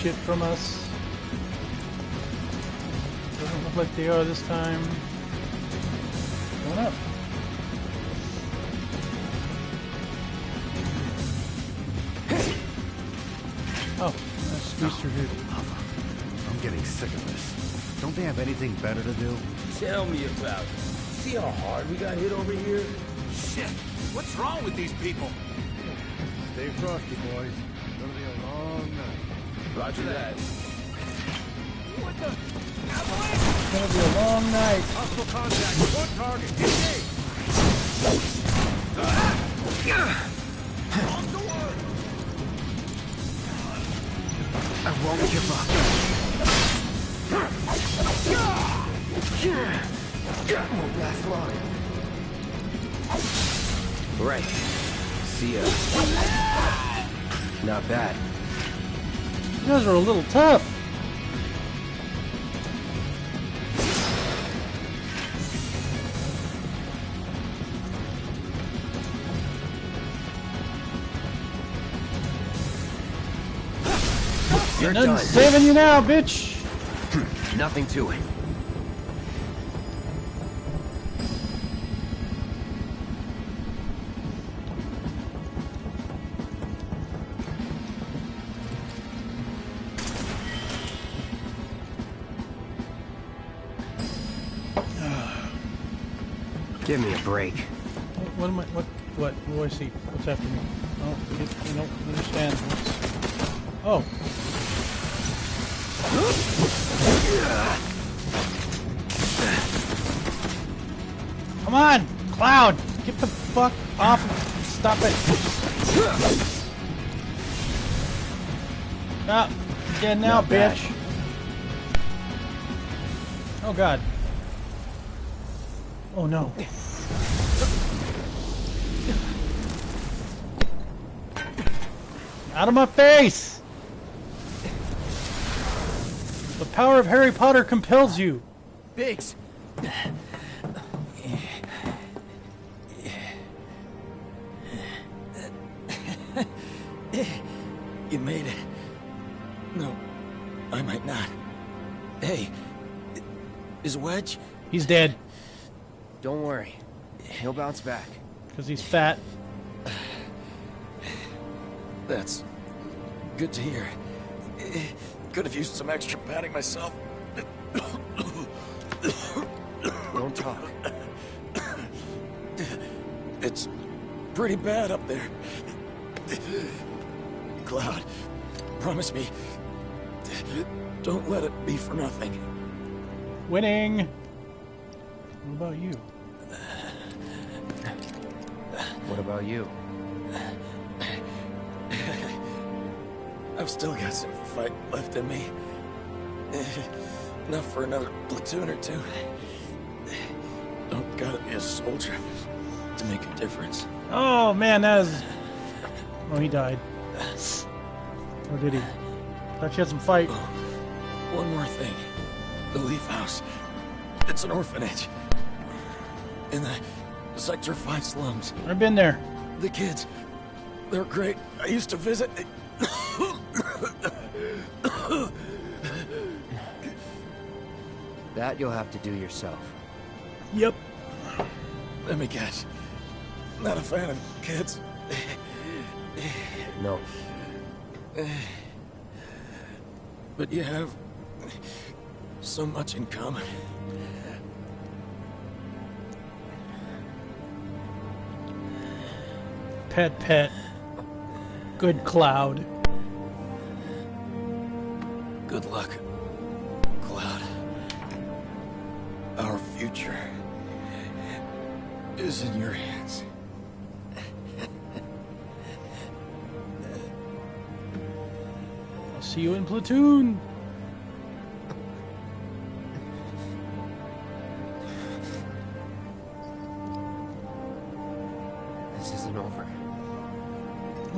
shit from us. Doesn't look like they are this time. Going up. Oh, I squeezed through here. I'm getting sick of this. Don't they have anything better to do? Tell me about it. See how hard we got hit over here? Shit! What's wrong with these people? Stay frosty, boys. Roger that. What the? It's gonna be a long night. Hostile contact. One target. Engage. I won't give up. Won't last long. Right. See ya. Not bad. Guys are a little tough. You're done. saving you now, bitch. Nothing to it. Give me a break. What am I? What? What? What do I see? What's after me? Oh, I don't understand. What's... Oh. Come on, Cloud! Get the fuck off! Stop it! Ah, dead now, bitch. Oh god. Oh no. Out of my face! The power of Harry Potter compels you. Biggs! You made it. No, I might not. Hey, is Wedge? He's dead Don't worry. He'll bounce back. because he's fat. That's good to hear. Could have used some extra padding myself. Don't talk. It's pretty bad up there. Cloud, promise me, don't let it be for nothing. Winning. What about you? What about you? I've still got some fight left in me. Enough for another platoon or two. Don't gotta be a soldier to make a difference. Oh man, that is. Oh, he died. Or did he? Thought you had some fight. One more thing. The Leaf House. It's an orphanage. In the Sector 5 slums. I've been there. The kids, they're great. I used to visit. That you'll have to do yourself. Yep. Let me guess. Not a fan of kids. No. But you have so much in common. Pet, pet. Good cloud. Good luck, Cloud. Our future is in your hands. I'll see you in platoon.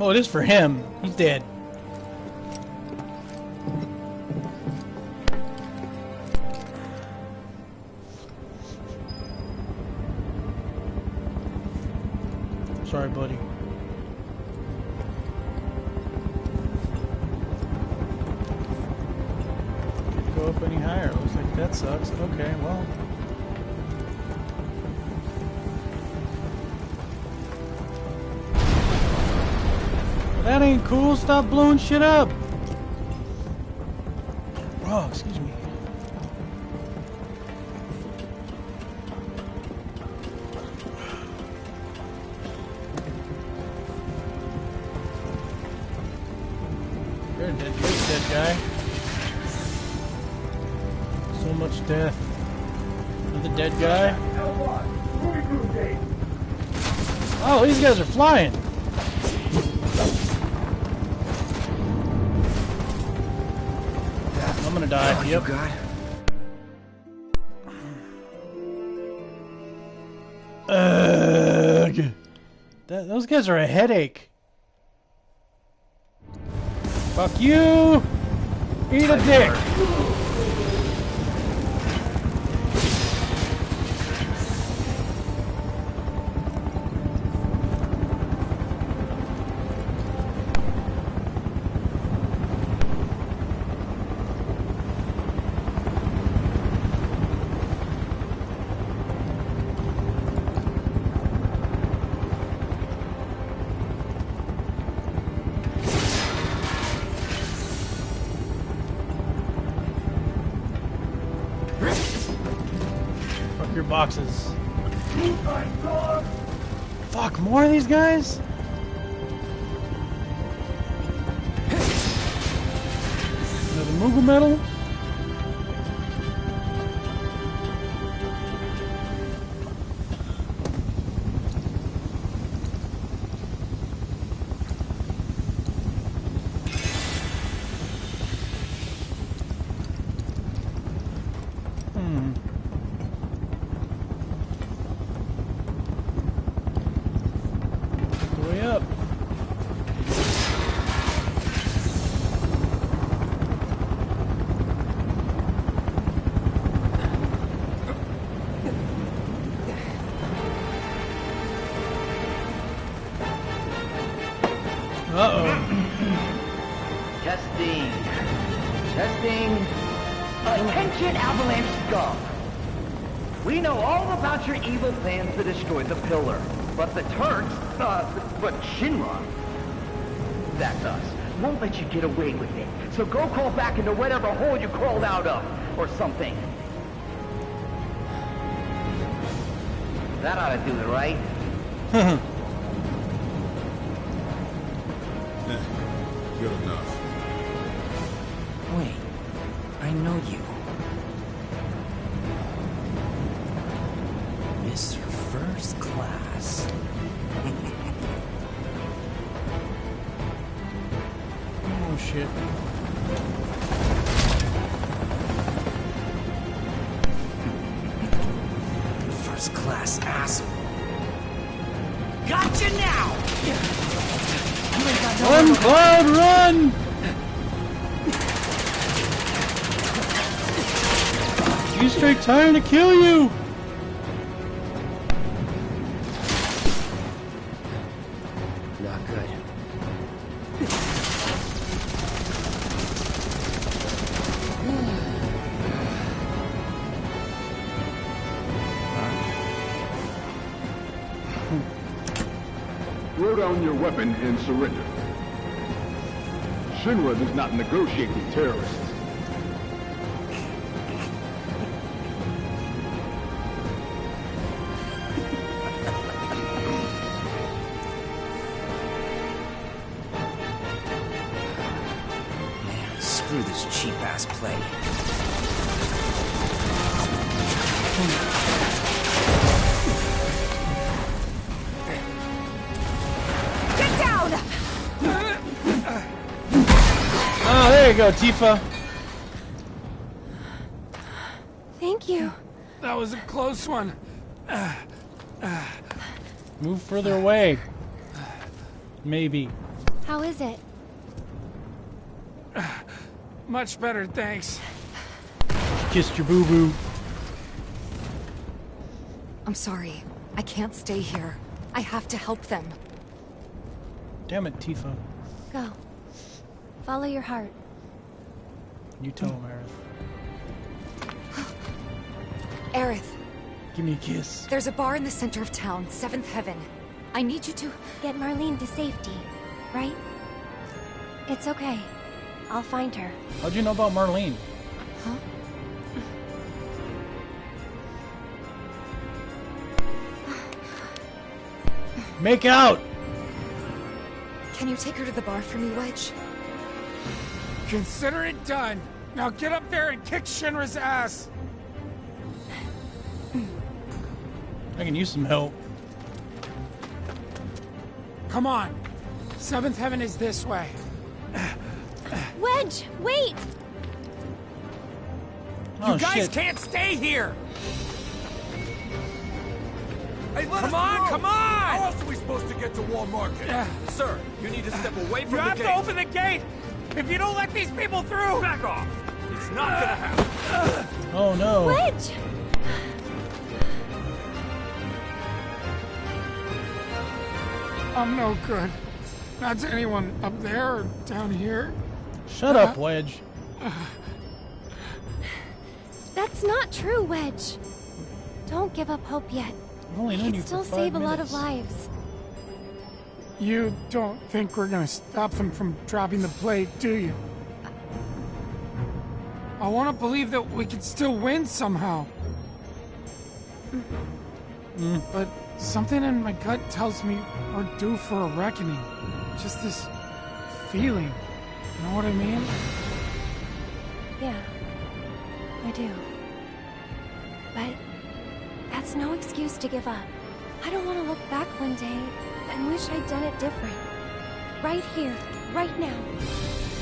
Oh, it is for him. He's dead. Sorry, buddy. Can't go up any higher. Looks like that sucks. Okay, well. That ain't cool. Stop blowing shit up. Guys are a headache. Fuck you! Eat a dick! Plans to destroy the pillar. But the Turks, uh, but Shinra, that's us, won't let you get away with it. So go crawl back into whatever hole you crawled out of, or something. That ought to do it, right? Good enough. Kill you! Not good. Throw down your weapon and surrender. Shinra does not negotiate with terrorists. Go, Tifa. Thank you. That was a close one. Move further away. Maybe. How is it? Much better, thanks. Kissed your boo-boo. I'm sorry. I can't stay here. I have to help them. Damn it, Tifa. Go. Follow your heart. You tell him, Aerith. Aerith, Give me a kiss. there's a bar in the center of town, Seventh Heaven. I need you to... Get Marlene to safety, right? It's okay. I'll find her. How'd you know about Marlene? Huh? Make out! Can you take her to the bar for me, Wedge? Consider it done. Now get up there and kick Shinra's ass. I can use some help. Come on. Seventh Heaven is this way. Wedge, wait! Oh, you guys shit. can't stay here. Hey, let Come us on, come on! How else are we supposed to get to Wall Market? Yeah. Sir, you need to step away from You the have to open the gate. If you don't let these people through, Back off. It's not gonna happen. Oh no. Wedge! I'm no good. Not to anyone up there or down here. Shut up, Wedge. That's not true, Wedge. Don't give up hope yet. I've only We can still five save a lot of lives. You don't think we're gonna stop them from dropping the plate, do you? I want to believe that we can still win somehow. Mm, but something in my gut tells me we're due for a reckoning. Just this feeling. You know what I mean? Yeah, I do. But that's no excuse to give up. I don't want to look back one day and wish I'd done it different. Right here, right now.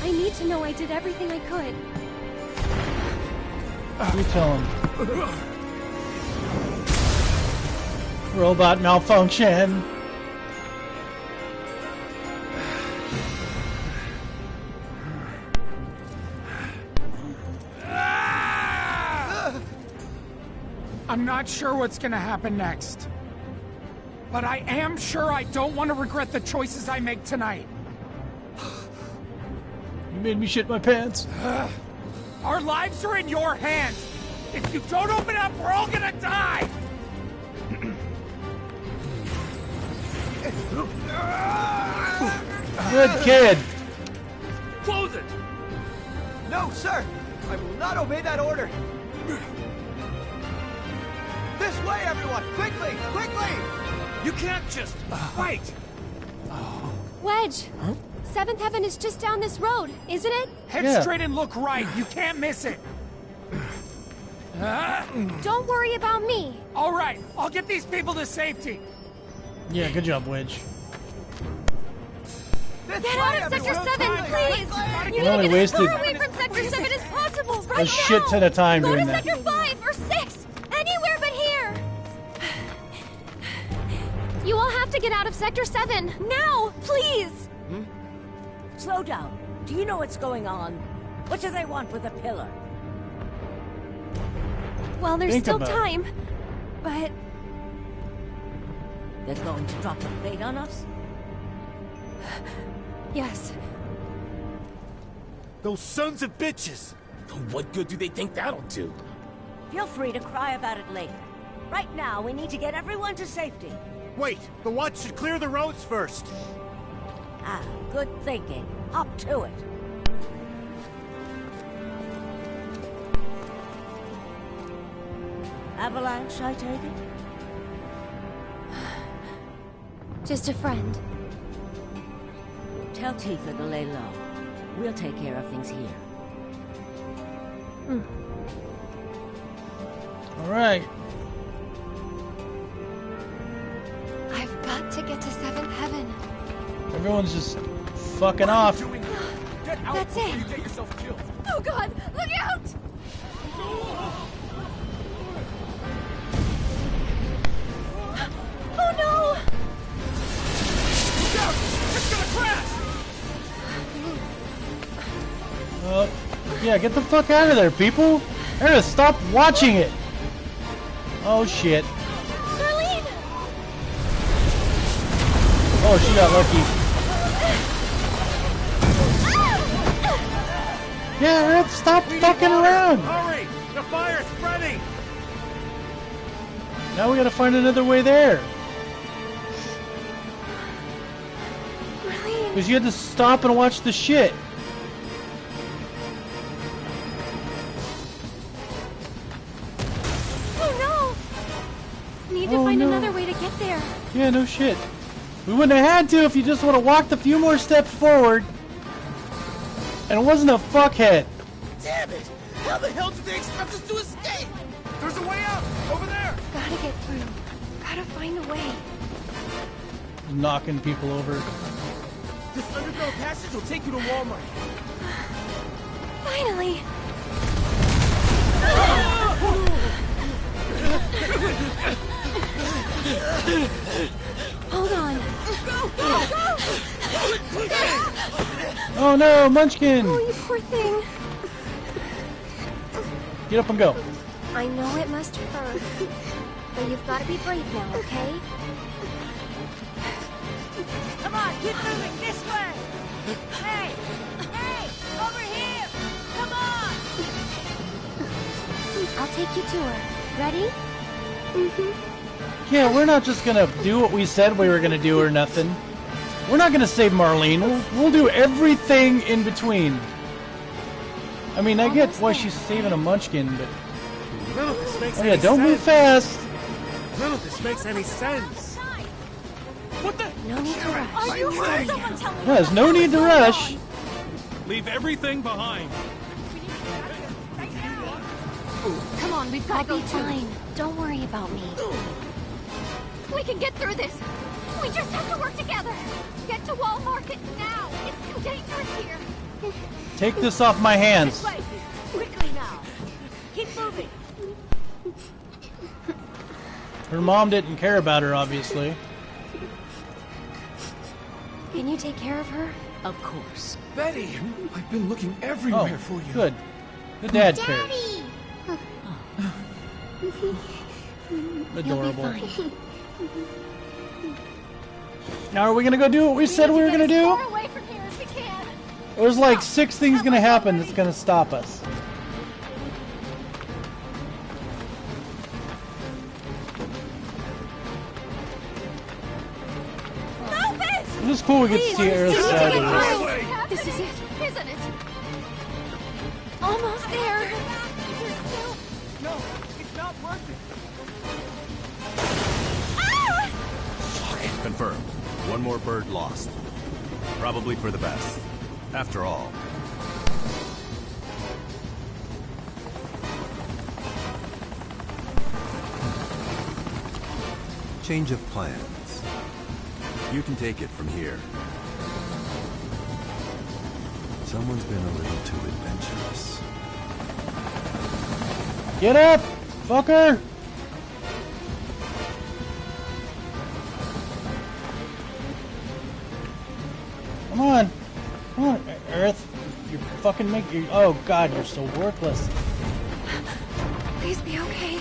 I need to know I did everything I could. You tell him. Robot malfunction. I'm not sure what's gonna happen next. But I am sure I don't want to regret the choices I make tonight. You made me shit my pants. Our lives are in your hands. If you don't open up, we're all gonna die. Good kid. Close it. No, sir! I will not obey that order! This way, everyone! Quickly! Quickly! You can't just wait. Wedge! Seventh Heaven is just down this road, isn't it? Head Yeah. straight and look right. You can't miss it. Don't worry about me. all right, I'll get these people to safety. Yeah, good job, Wedge. Get out of Sector 7, please! You need to get as far away from Sector 7 as possible, right a now! shit ton of time Go doing to that. Sector 5 or 6! Anywhere but here! You all have to get out of Sector 7! Now! Please! Slow down. Do you know what's going on? What do they want with a pillar? Well, there's Think still about it. time. But They're going to drop the blade on us? yes, Those sons of bitches. What good do they think that'll do? Feel free to cry about it later. Right now, we need to get everyone to safety. Wait, the watch should clear the roads first. Ah, good thinking. Up to it. Avalanche, I take it? just a friend. Tell Tifa to lay low. We'll take care of things here. All right. Everyone's just fucking off. Get out That's it. you get yourself killed. Oh god! Look out! Oh no! Look out! It's gonna crash! Uh, yeah, get the fuck out of there, people. Aerith, stop watching it. Oh shit. Marlene! Oh, she got lucky. Yeah, Aerith, stop We fucking around! Hurry! The fire's spreading! Now we gotta find another way there. Because you had to stop and watch the shit. oh no! Need to Oh, find no. another way to get there. Yeah, no shit. We wouldn't have had to if you just would have walked a few more steps forward. And it wasn't a fuckhead. Damn it! How the hell did they expect us to escape? There's a way out! Over there! Gotta get through. Gotta find a way. Knocking people over. This underground passage will take you to Wall Market. Finally! Oh no, Munchkin! Oh, you poor thing. Get up and go. I know it must hurt, but you've got to be brave now, okay? Come on, keep moving this way! Hey! Hey! Over here! Come on! I'll take you to her. Ready? Mm-hmm. Yeah, we're not just gonna do what we said we were gonna do or nothing. We're not gonna save Marlene. We'll, we'll do everything in between. I mean, I get why she's saving a Munchkin, but None of this makes oh any yeah, don't move fast. None of this makes any sense. What the? No need to rush. Are you hurt? Someone tell me Yeah, there's no need to rush. Leave everything behind. Come on, we've got to be fine. Don't worry about me. We can get through this. We just have to work together. Get to Wall Market now. It's too dangerous here. Take this off my hands. This way! Quickly now! Keep moving! Her mom didn't care about her, obviously. Can you take care of her? Of course. Betty, I've been looking Oh, everywhere for you. good. The dad cares. Adorable. You'll be fine. Now, are we gonna go do what we said we were gonna do? Far away from here as we can. There's like six things gonna happen that's gonna stop us. It is cool we get to see Aerith's side this. This is it, isn't it? Almost there. No, it's not working. Ah! Confirmed. One more bird lost. Probably for the best. After all. Change of plans. You can take it from here. Someone's been a little too adventurous. Get up, fucker! You're fucking. Oh God, you're so worthless. Please be okay.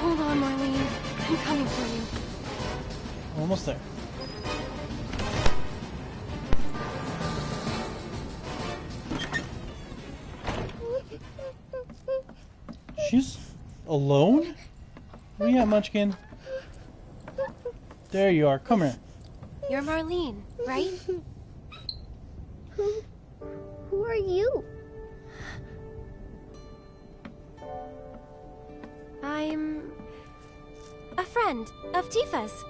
Hold on, Marlene. I'm coming for you. Almost there. She's alone? Where you at, Munchkin? There you are. Come here. You're Marlene, right? Who, who are you? I'm a friend of Tifa's.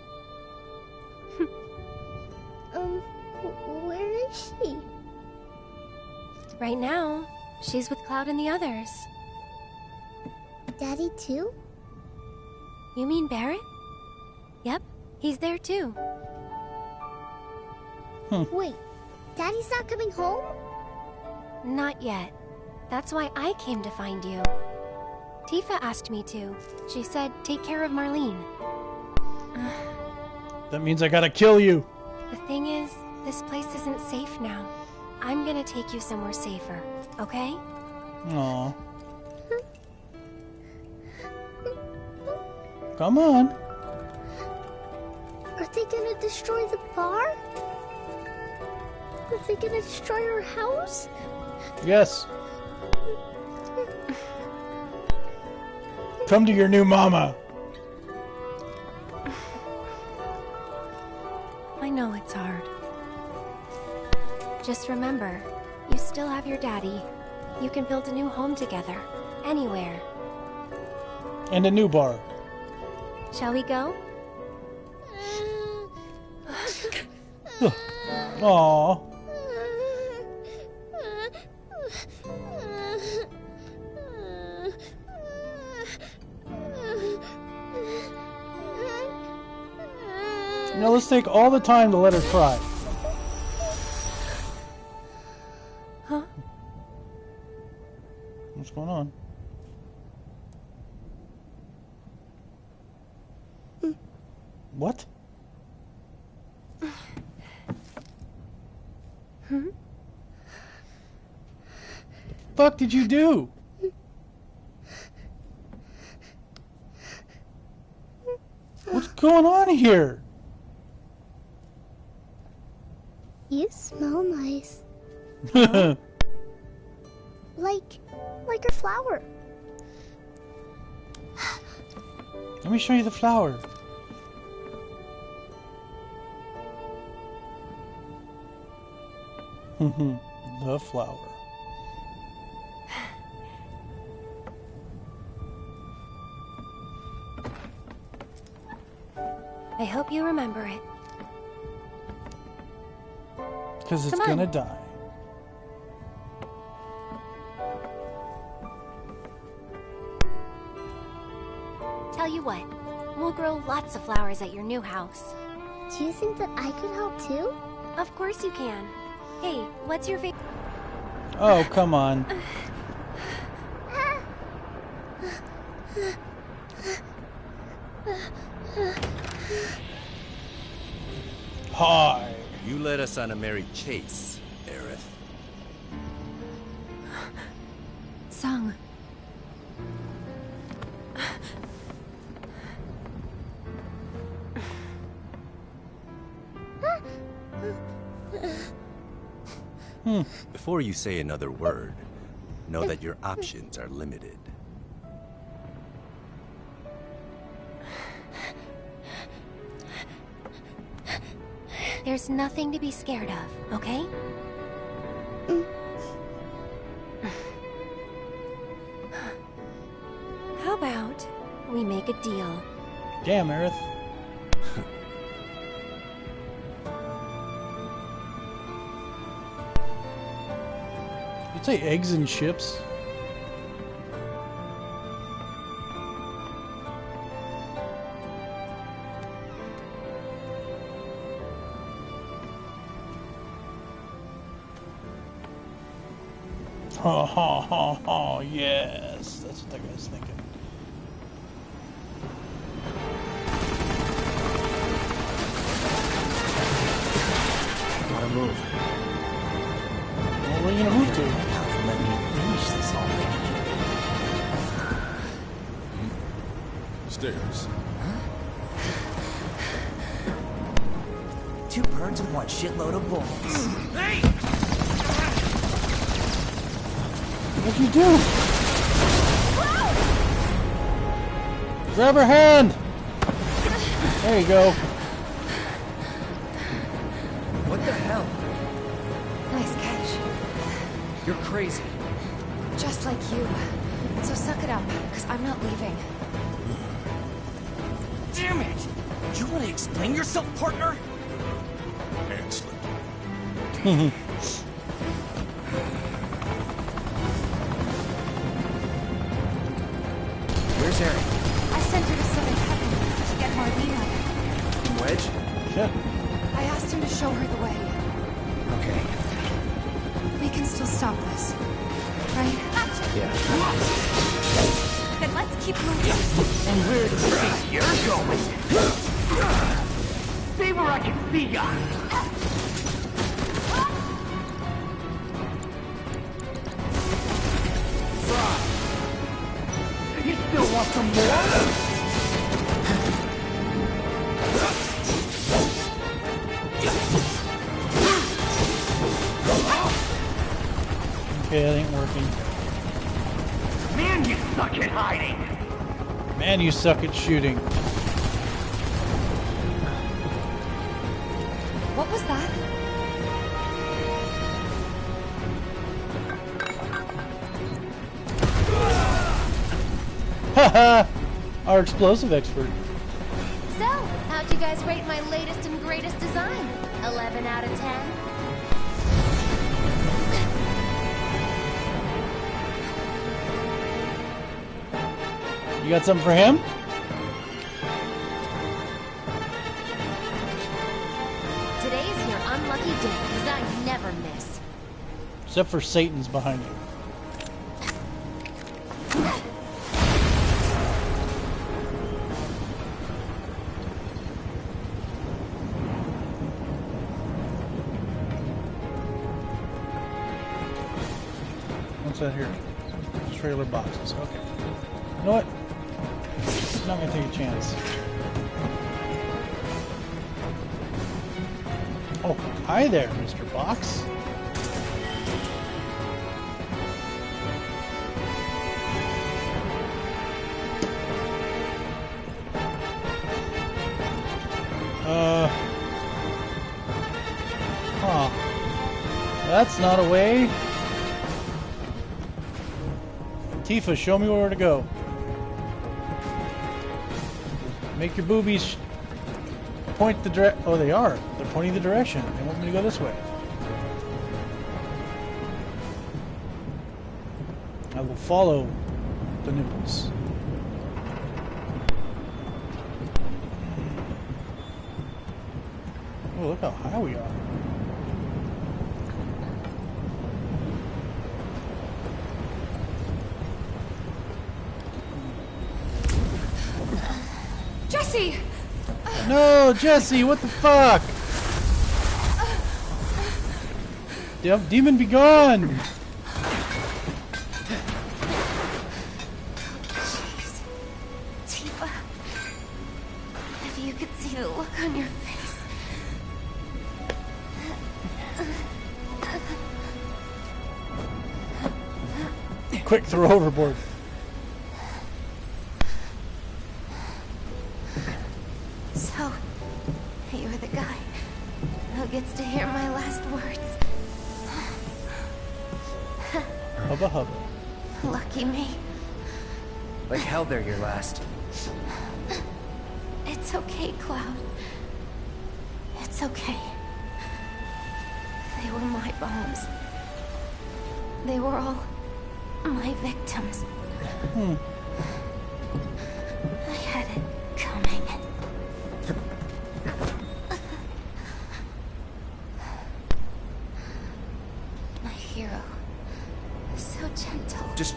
Um, where is she? Right now, she's with Cloud and the others. Daddy too? You mean Barret? Yep, he's there too. Wait, Daddy's not coming home? Not yet. That's why I came to find you. Tifa asked me to. She said, take care of Marlene. That means I gotta kill you. The thing is, this place isn't safe now. I'm gonna take you somewhere safer, okay? Aw. Come on. Are they gonna destroy the bar? Was they gonna destroy our house? Yes. Come to your new mama. I know it's hard. Just remember, you still have your daddy. You can build a new home together. Anywhere. And a new bar. Shall we go? Aww. Now let's take all the time to let her cry. Huh? What's going on? What? Hmm? fuck did you do? What's going on here? You smell nice. Like, like a flower. Let me show you the flower. the flower. I hope you remember it. Because it's Come on. gonna die. Tell you what, we'll grow lots of flowers at your new house. Do you think that I could help too? Of course you can. Hey, what's your favorite? Oh, come on. Hi. You led us on a merry chase, Aerith. Tseng. Hmm. Before you say another word, know that your options are limited. There's nothing to be scared of, okay? How about we make a deal? Damn, Aerith. You'd say eggs and chips? Two birds with one shitload of bullets. Hey! What'd you do? Grab her hand! There you go. What the hell? Nice catch. You're crazy. Just like you. So suck it up, because I'm not leaving. Damn it! You want to explain yourself, partner? Hand slip. Where's Aerith? I sent her to Seventh Heaven to get Marlene. Wedge? Shit. I asked him to show her the way. Okay. We can still stop this. Right? Yeah. Then let's keep moving. And where do you think you're going? See where I can see ya! You suck at shooting. What was that? Haha! Our explosive expert. You got something for him? Today's your unlucky day, because I never miss. Except for Satan's behind you. What's that here? Trailer boxes. Okay. There, Mr. Box. Uh. Huh. That's not a way. Tifa, show me where to go. Make your boobies point the direct. Oh, they are. They're pointing the direction. They want me to go this way. I will follow the nipples. Oh, look how high we are. Jesse! No, Jesse, what the fuck? De- demon be gone! Jeez. Tifa. If you could see the look on your face. Quick, throw overboard. So, gets to hear my last words. Hubba hubba. Lucky me. Like hell they're your last. It's okay, Cloud. It's okay. They were my bombs. They were all my victims. Hmm.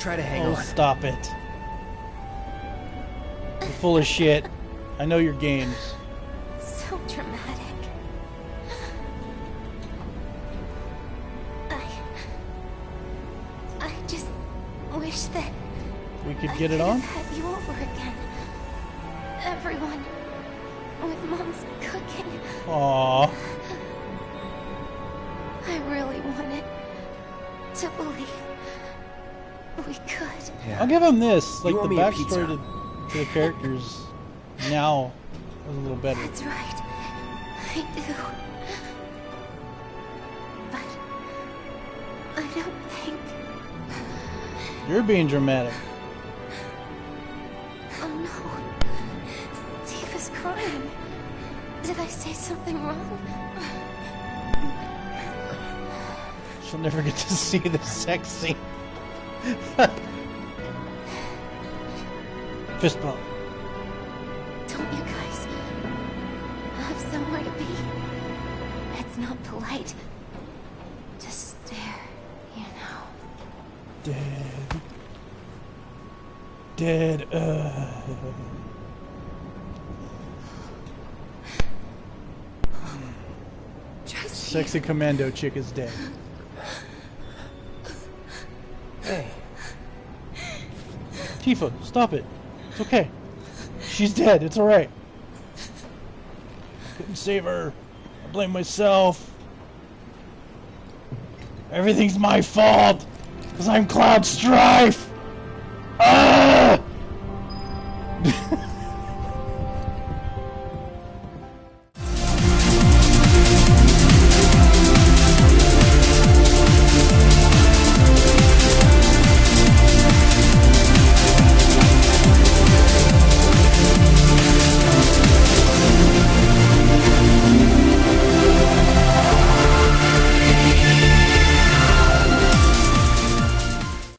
Try to hang Oh, on. stop it. You're full of shit. I know your games. So dramatic. I. I just wish that We could I get it could on? have had you over again. Everyone with mom's cooking. Aww. I really wanted to believe we could. I'll give him this. Like You the owe me a pizza. backstory to, to the characters now is a little better. That's right. I do. But I don't think. You're being dramatic. Oh no. Tifa's crying. Did I say something wrong? She'll never get to see the sex scene. Fist bump. Don't you guys have somewhere to be? It's not polite to stare, you know. Dead. Dead. Uh. Sexy commando chick is dead. Hey. Tifa, stop it. It's okay. She's dead. It's alright. Couldn't save her. I blame myself. Everything's my fault. Because I'm Cloud Strife!